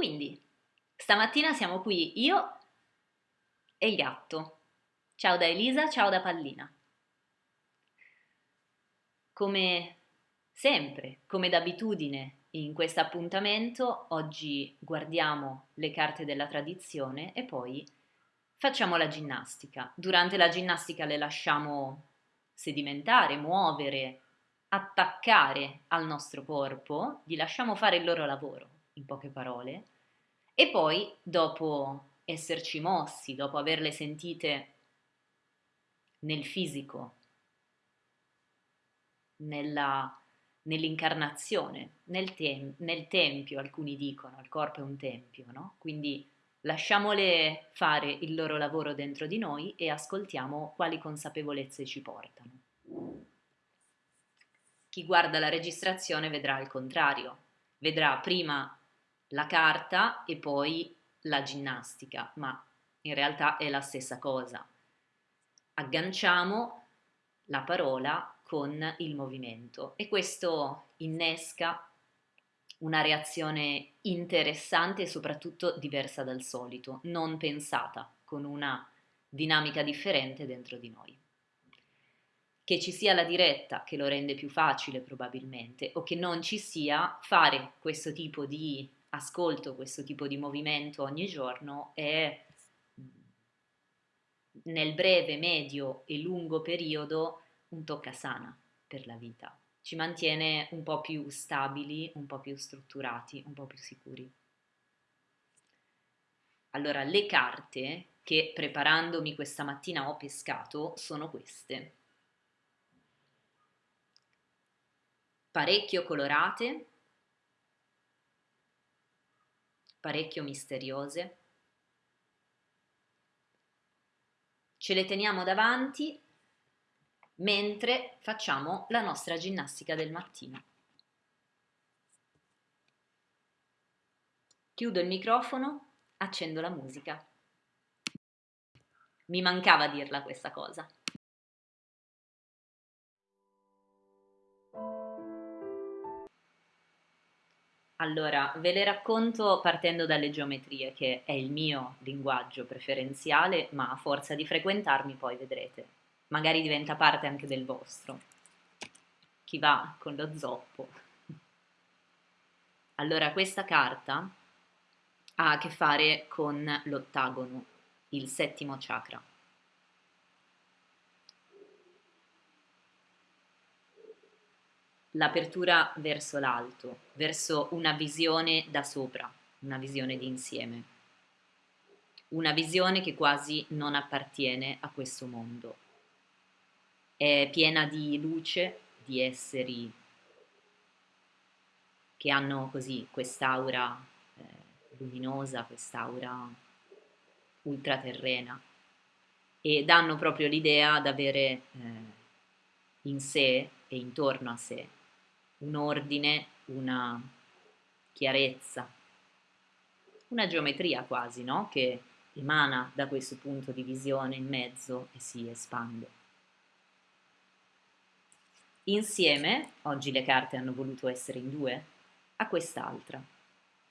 Quindi, stamattina siamo qui io e il gatto. Ciao da Elisa, ciao da Pallina. Come sempre, come d'abitudine in questo appuntamento, oggi guardiamo le carte della tradizione e poi facciamo la ginnastica. Durante la ginnastica le lasciamo sedimentare, muovere, attaccare al nostro corpo, gli lasciamo fare il loro lavoro, in poche parole, e poi dopo esserci mossi, dopo averle sentite nel fisico, nell'incarnazione, nel, tem- nel tempio, alcuni dicono, il corpo è un tempio, no? Quindi lasciamole fare il loro lavoro dentro di noi e ascoltiamo quali consapevolezze ci portano. Chi guarda la registrazione vedrà il contrario, vedrà prima la carta e poi la ginnastica, ma in realtà è la stessa cosa. Agganciamo la parola con il movimento e questo innesca una reazione interessante e soprattutto diversa dal solito, non pensata, con una dinamica differente dentro di noi che ci sia la diretta che lo rende più facile probabilmente o che non ci sia, fare questo tipo di ascolto, questo tipo di movimento ogni giorno è nel breve, medio e lungo periodo un toccasana per la vita. Ci mantiene un po' più stabili, un po' più strutturati, un po' più sicuri. Allora, le carte che preparandomi questa mattina ho pescato sono queste. parecchio colorate, parecchio misteriose. Ce le teniamo davanti mentre facciamo la nostra ginnastica del mattino. Chiudo il microfono, accendo la musica. Mi mancava dirla questa cosa. Allora, ve le racconto partendo dalle geometrie, che è il mio linguaggio preferenziale, ma a forza di frequentarmi poi vedrete, magari diventa parte anche del vostro. Chi va con lo zoppo. Allora, questa carta ha a che fare con l'ottagono, il settimo chakra. L'apertura verso l'alto, verso una visione da sopra, una visione di insieme, una visione che quasi non appartiene a questo mondo. È piena di luce, di esseri che hanno così quest'aura eh, luminosa, quest'aura ultraterrena e danno proprio l'idea d'avere eh, in sé e intorno a sé un ordine, una chiarezza, una geometria quasi, no? Che emana da questo punto di visione in mezzo e si espande. Insieme, oggi le carte hanno voluto essere in due, a quest'altra,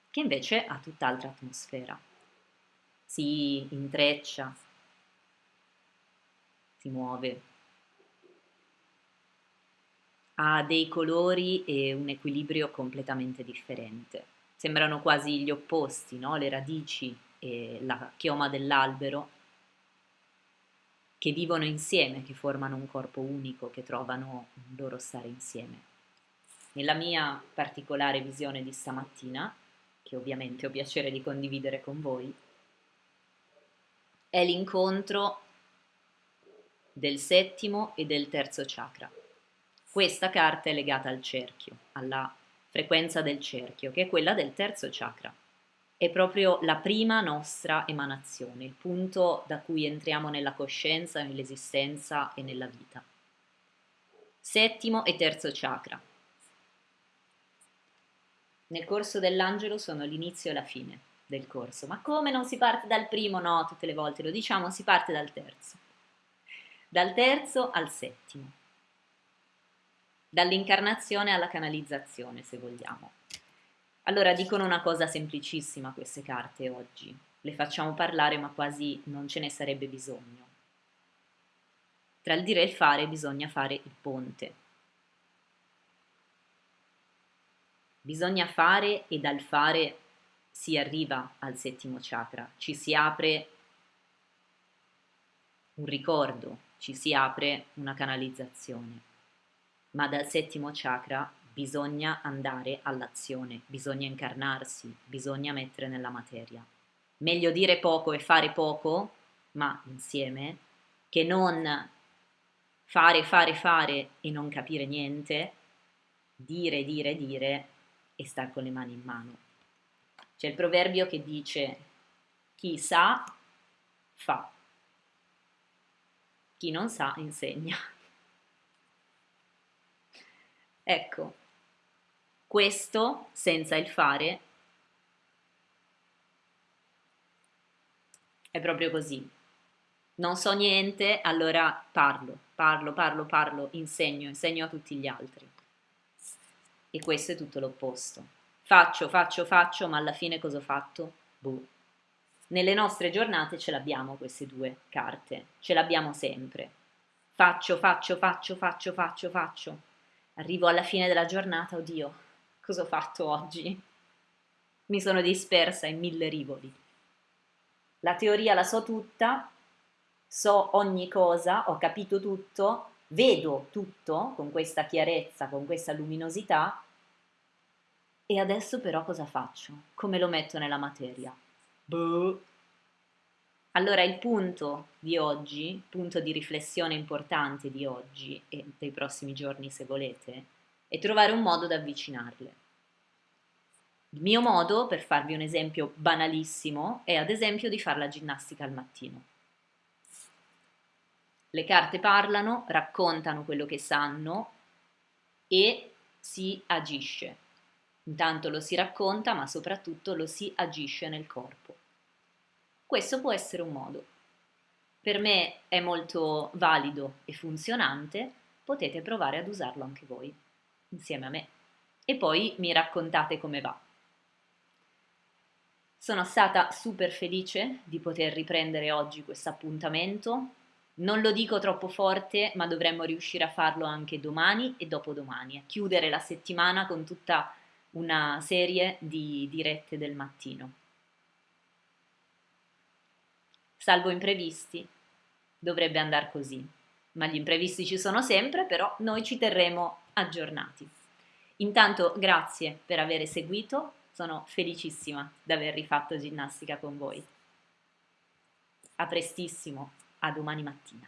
che invece ha tutt'altra atmosfera. Si intreccia, si muove, ha dei colori e un equilibrio completamente differente. Sembrano quasi gli opposti, no? le radici e la chioma dell'albero che vivono insieme, che formano un corpo unico, che trovano un loro stare insieme. Nella mia particolare visione di stamattina, che ovviamente ho piacere di condividere con voi, è l'incontro del settimo e del terzo chakra. Questa carta è legata al cerchio, alla frequenza del cerchio, che è quella del terzo chakra. È proprio la prima nostra emanazione, il punto da cui entriamo nella coscienza, nell'esistenza e nella vita. Settimo e terzo chakra. Nel corso dell'angelo sono l'inizio e la fine del corso. Ma come non si parte dal primo? No, tutte le volte lo diciamo, si parte dal terzo. Dal terzo al settimo dall'incarnazione alla canalizzazione, se vogliamo. Allora dicono una cosa semplicissima queste carte oggi, le facciamo parlare ma quasi non ce ne sarebbe bisogno. Tra il dire e il fare bisogna fare il ponte. Bisogna fare e dal fare si arriva al settimo chakra, ci si apre un ricordo, ci si apre una canalizzazione. Ma dal settimo chakra bisogna andare all'azione, bisogna incarnarsi, bisogna mettere nella materia. Meglio dire poco e fare poco, ma insieme, che non fare, fare, fare e non capire niente, dire, dire, dire e star con le mani in mano. C'è il proverbio che dice chi sa fa, chi non sa insegna. Ecco, questo senza il fare è proprio così. Non so niente, allora parlo, parlo, parlo, parlo, insegno, insegno a tutti gli altri. E questo è tutto l'opposto. Faccio, faccio, faccio, ma alla fine cosa ho fatto? Boh. Nelle nostre giornate ce l'abbiamo queste due carte, ce l'abbiamo sempre. Faccio, faccio, faccio, faccio, faccio, faccio. Arrivo alla fine della giornata, oddio, cosa ho fatto oggi? Mi sono dispersa in mille rivoli. La teoria la so tutta, so ogni cosa, ho capito tutto, vedo tutto con questa chiarezza, con questa luminosità, e adesso però cosa faccio? Come lo metto nella materia? Boh. Allora il punto di oggi, punto di riflessione importante di oggi e dei prossimi giorni se volete, è trovare un modo da avvicinarle. Il mio modo, per farvi un esempio banalissimo, è ad esempio di fare la ginnastica al mattino. Le carte parlano, raccontano quello che sanno e si agisce. Intanto lo si racconta, ma soprattutto lo si agisce nel corpo. Questo può essere un modo. Per me è molto valido e funzionante, potete provare ad usarlo anche voi, insieme a me. E poi mi raccontate come va. Sono stata super felice di poter riprendere oggi questo appuntamento. Non lo dico troppo forte, ma dovremmo riuscire a farlo anche domani e dopodomani, a chiudere la settimana con tutta una serie di dirette del mattino salvo imprevisti. Dovrebbe andare così, ma gli imprevisti ci sono sempre, però noi ci terremo aggiornati. Intanto grazie per aver seguito, sono felicissima di aver rifatto ginnastica con voi. A prestissimo, a domani mattina.